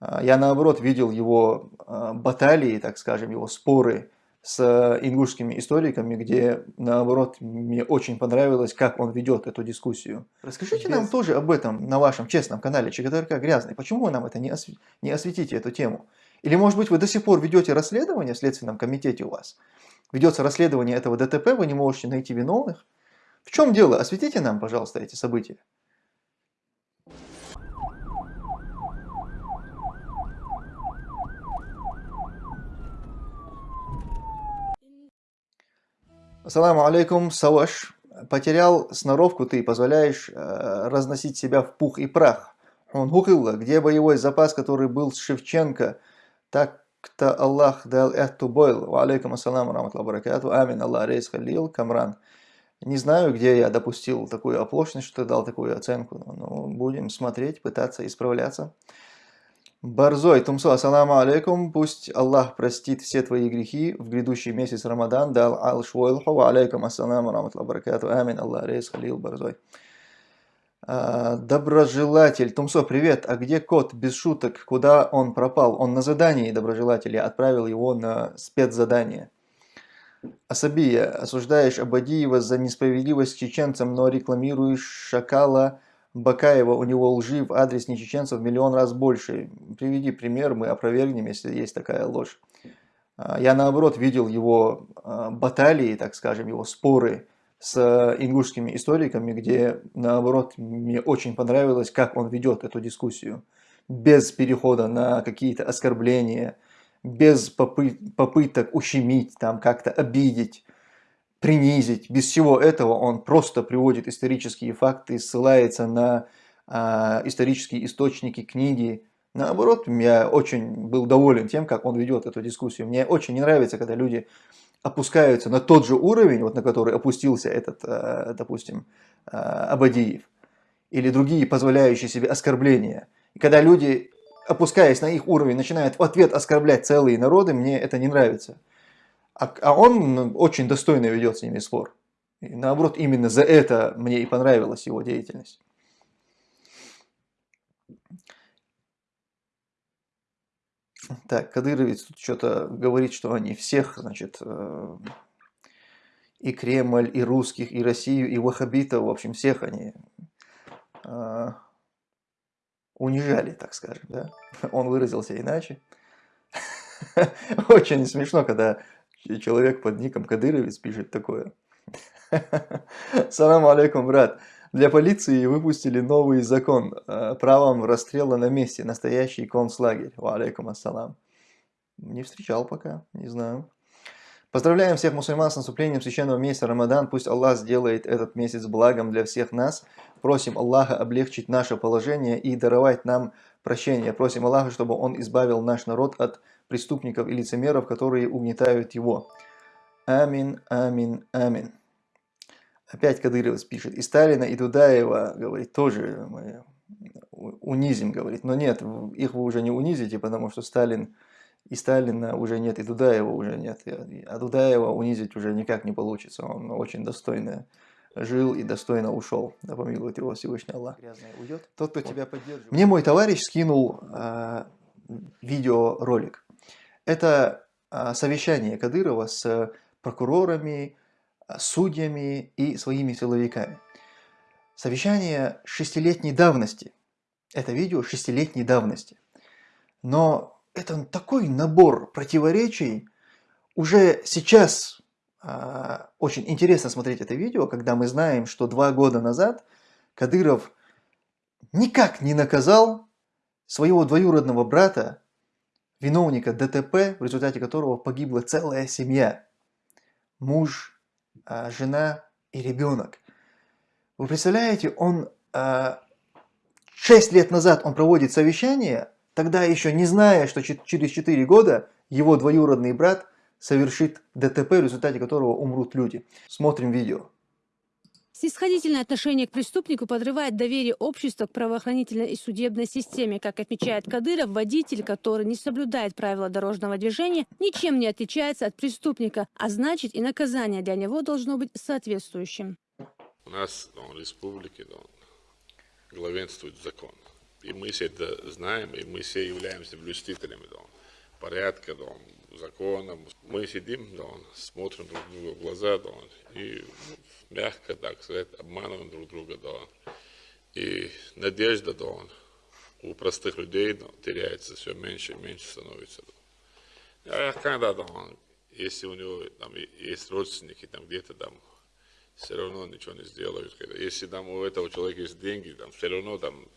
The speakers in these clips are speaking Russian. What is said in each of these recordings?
А, я наоборот видел его а, баталии, так скажем, его споры с ингушскими историками, где наоборот мне очень понравилось, как он ведет эту дискуссию. Расскажите Без... нам тоже об этом на вашем честном канале ЧГТРК Грязный. Почему вы нам это не, осв... не осветите, эту тему? Или может быть вы до сих пор ведете расследование в Следственном комитете у вас? Ведется расследование этого ДТП, вы не можете найти виновных? В чем дело? Осветите нам, пожалуйста, эти события. Ассаламу алейкум, Саваш. Потерял сноровку ты, позволяешь э, разносить себя в пух и прах. Он гукилла, где боевой запас, который был с Шевченко, так-то Аллах дал эту бойл. Алейкум ассаламу раматлаху баракату. Амин Аллах рейс халил, камран. Не знаю, где я допустил такую оплошность, что дал такую оценку, но будем смотреть, пытаться исправляться. Барзой, Тумсо, ассаламу алейкум, пусть Аллах простит все твои грехи. В грядущий месяц Рамадан, дал ал швойлху, алейкум ассаламу раматлаху баракату, амин, Аллах рейс, халил, Барзой. А, доброжелатель, Тумсо, привет, а где кот, без шуток, куда он пропал? Он на задании, доброжелатель, я отправил его на спецзадание. Асабия, осуждаешь Абадиева за несправедливость чеченцам, но рекламируешь Шакала, Бакаева, у него лжи в адрес нечеченцев в миллион раз больше. Приведи пример, мы опровергнем, если есть такая ложь. А, я наоборот видел его а, баталии, так скажем, его споры с ингушскими историками, где наоборот мне очень понравилось, как он ведет эту дискуссию. Без перехода на какие-то оскорбления, без попыток ущемить, там как-то обидеть принизить. Без всего этого он просто приводит исторические факты, ссылается на э, исторические источники, книги. Наоборот, я очень был доволен тем, как он ведет эту дискуссию. Мне очень не нравится, когда люди опускаются на тот же уровень, вот на который опустился этот, э, допустим, э, Абадиев, или другие позволяющие себе оскорбления. И когда люди, опускаясь на их уровень, начинают в ответ оскорблять целые народы, мне это не нравится. А, а он очень достойно ведет с ними спор. И наоборот, именно за это мне и понравилась его деятельность. Так, Кадыровец тут что-то говорит, что они всех, значит, э, и Кремль, и русских, и Россию, и ваххабитов, в общем, всех они э, унижали, так скажем, да. Он выразился иначе. Очень смешно, когда человек под ником Кадыровец пишет такое. Салам алейкум, брат. Для полиции выпустили новый закон э, правом расстрела на месте, настоящий концлагерь. Ва алейкум ассалам. Не встречал пока, не знаю. Поздравляем всех мусульман с наступлением священного месяца Рамадан. Пусть Аллах сделает этот месяц благом для всех нас. Просим Аллаха облегчить наше положение и даровать нам прощение. Просим Аллаха, чтобы Он избавил наш народ от преступников и лицемеров, которые угнетают его. Амин, амин, амин. Опять Кадыров пишет. И Сталина, и Дудаева, говорит, тоже мы унизим, говорит. Но нет, их вы уже не унизите, потому что Сталин и Сталина уже нет, и Дудаева уже нет. А Дудаева унизить уже никак не получится. Он очень достойно жил и достойно ушел. Да помилует его Всевышний Аллах. Грязный уйдет. Тот, кто вот. тебя поддерживает. Мне мой товарищ скинул э, видеоролик. Это а, совещание Кадырова с прокурорами, а, судьями и своими силовиками. Совещание шестилетней давности. Это видео шестилетней давности. Но это такой набор противоречий. Уже сейчас э, очень интересно смотреть это видео, когда мы знаем, что два года назад Кадыров никак не наказал своего двоюродного брата виновника ДТП, в результате которого погибла целая семья. Муж, а, жена и ребенок. Вы представляете, он 6 а, лет назад он проводит совещание, тогда еще не зная, что через 4 года его двоюродный брат совершит ДТП, в результате которого умрут люди. Смотрим видео. Снисходительное отношение к преступнику подрывает доверие общества к правоохранительной и судебной системе. Как отмечает Кадыров, водитель, который не соблюдает правила дорожного движения, ничем не отличается от преступника, а значит и наказание для него должно быть соответствующим. У нас в республике да, главенствует закон. И мы все это знаем, и мы все являемся блюстителями да, порядка, да, закона. Мы сидим, да, смотрим друг другу в глаза, да, и мягко, так сказать, обманываем друг друга, да. И надежда, да, у простых людей да, теряется все меньше и меньше становится. Да. А когда, да, если у него там есть родственники, там где-то там все равно ничего не сделают. Если там у этого человека есть деньги, там все равно там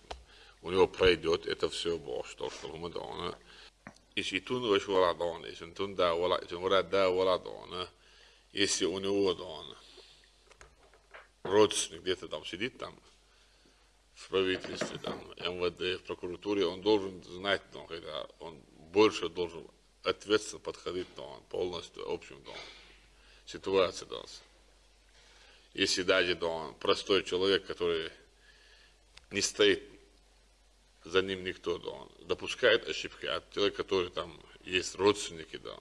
у него пройдет это все Бог, что что мы дона. Если тун ваш вала дона, если тун да вала, если у него дона, родственник где-то там сидит там, в правительстве, там, МВД, в прокуратуре, он должен знать, ну, когда он больше должен ответственно подходить ну, полностью общим ну, ситуации. Ну, если даже ну, простой человек, который не стоит за ним никто, да, он допускает ошибки, а человек, который там есть родственники, да,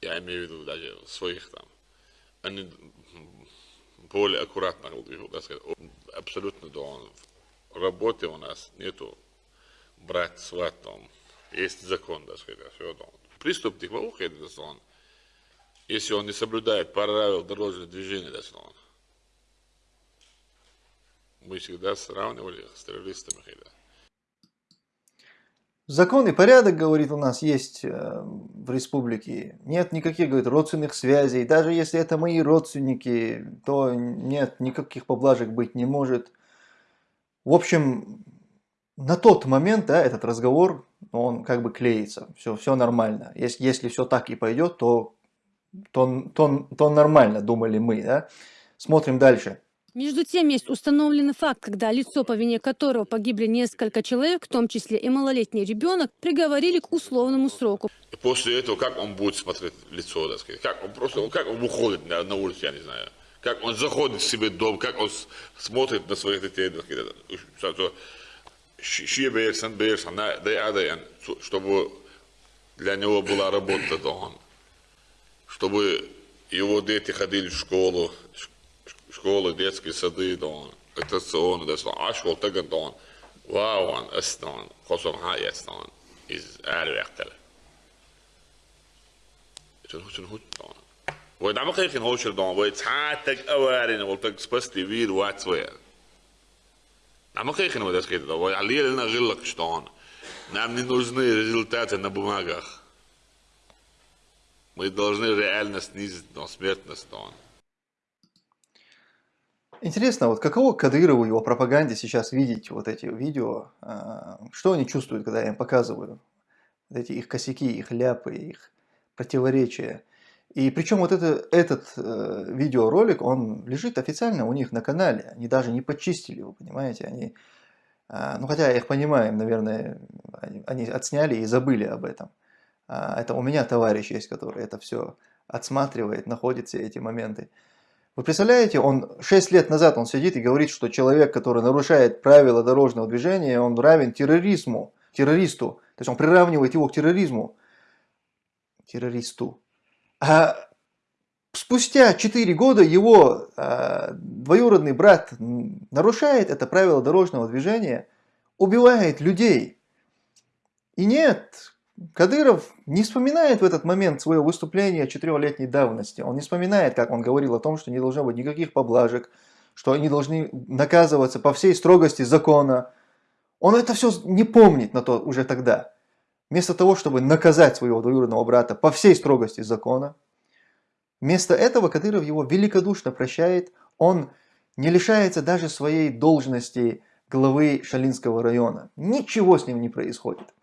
я имею в виду даже своих там, они более аккуратно, так сказать, абсолютно, да, он, в работе у нас нету брать сват, там, есть закон, так сказать, все, да, преступник в ухе, да, он, если он не соблюдает правила дорожного движения, да, он, мы всегда сравнивали с террористами, да. Закон и порядок, говорит, у нас есть э, в республике. Нет никаких, говорит, родственных связей. Даже если это мои родственники, то нет, никаких поблажек быть не может. В общем, на тот момент, да, этот разговор, он как бы клеится. Все, все нормально. Если, если все так и пойдет, то, то, то, то нормально, думали мы, да. Смотрим дальше. Между тем, есть установленный факт, когда лицо, по вине которого погибли несколько человек, в том числе и малолетний ребенок, приговорили к условному сроку. После этого, как он будет смотреть лицо, так сказать, как он просто, как он выходит на, на улицу, я не знаю, как он заходит в себе дом, как он смотрит на своих детей, так сказать, чтобы для него была работа дома, чтобы его дети ходили в школу, школы, детские сады, дон, аттракционы, да, så ashkol tagan don, waawan, aston, kosum hayas don, is ärvektel. Sen hutsen hut don. Voi dama keikin housel don, voi taatek awarin, vol tak spasti viid waatsweer. Dama keikin voi das geht, voi alil na gillak ston. Нам не нужны результаты на бумагах. Мы должны реально снизить но смертность. Но. Интересно, вот каково Кадырову его пропаганде сейчас видеть вот эти видео? А, что они чувствуют, когда я им показываю? Вот эти их косяки, их ляпы, их противоречия. И причем вот это, этот э, видеоролик, он лежит официально у них на канале. Они даже не почистили его, понимаете? Они, э, ну хотя я их понимаю, наверное, они, они отсняли и забыли об этом. А, это у меня товарищ есть, который это все отсматривает, находит все эти моменты. Вы представляете, он 6 лет назад он сидит и говорит, что человек, который нарушает правила дорожного движения, он равен терроризму, террористу. То есть он приравнивает его к терроризму, террористу. А спустя 4 года его а, двоюродный брат нарушает это правило дорожного движения, убивает людей. И нет, Кадыров не вспоминает в этот момент свое выступление четырехлетней давности. Он не вспоминает, как он говорил о том, что не должно быть никаких поблажек, что они должны наказываться по всей строгости закона. Он это все не помнит на то уже тогда. Вместо того, чтобы наказать своего двоюродного брата по всей строгости закона, вместо этого Кадыров его великодушно прощает. Он не лишается даже своей должности главы Шалинского района. Ничего с ним не происходит.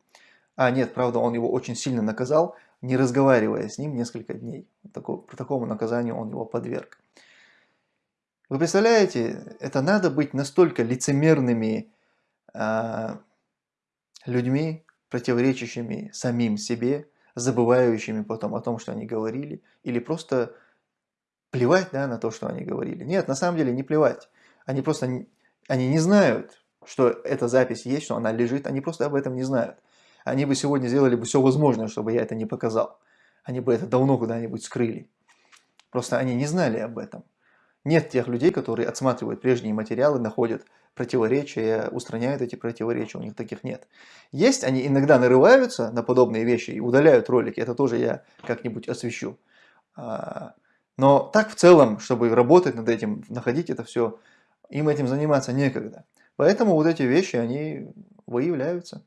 А нет, правда, он его очень сильно наказал, не разговаривая с ним несколько дней. По такому наказанию он его подверг. Вы представляете, это надо быть настолько лицемерными э, людьми, противоречащими самим себе, забывающими потом о том, что они говорили, или просто плевать да, на то, что они говорили. Нет, на самом деле не плевать. Они просто они не знают, что эта запись есть, что она лежит, они просто об этом не знают они бы сегодня сделали бы все возможное, чтобы я это не показал. Они бы это давно куда-нибудь скрыли. Просто они не знали об этом. Нет тех людей, которые отсматривают прежние материалы, находят противоречия, устраняют эти противоречия, у них таких нет. Есть, они иногда нарываются на подобные вещи и удаляют ролики, это тоже я как-нибудь освещу. А, но так в целом, чтобы работать над этим, находить это все, им этим заниматься некогда. Поэтому вот эти вещи, они выявляются.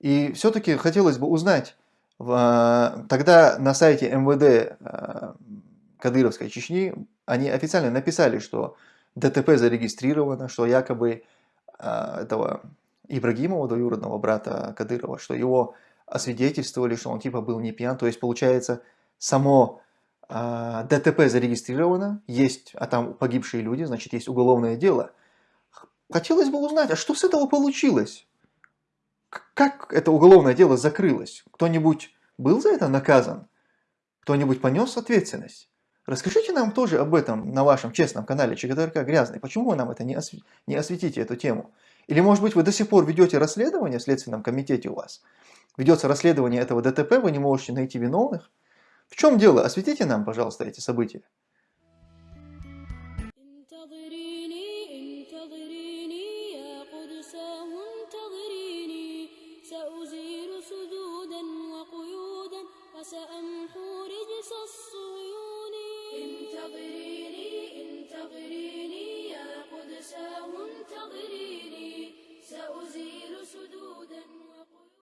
И все-таки хотелось бы узнать, тогда на сайте МВД а, Кадыровской Чечни они официально написали, что ДТП зарегистрировано, что якобы а, этого Ибрагимова, двоюродного брата Кадырова, что его освидетельствовали, что он типа был не пьян. То есть получается само ДТП зарегистрировано, есть, а там погибшие люди, значит есть уголовное дело. Хотелось бы узнать, а что с этого получилось? Как это уголовное дело закрылось? Кто-нибудь был за это наказан? Кто-нибудь понес ответственность? Расскажите нам тоже об этом на вашем честном канале ЧГТРК Грязный. Почему вы нам это не, осв... не осветите, эту тему? Или, может быть, вы до сих пор ведете расследование в Следственном комитете у вас? Ведется расследование этого ДТП, вы не можете найти виновных? В чем дело? Осветите нам, пожалуйста, эти события.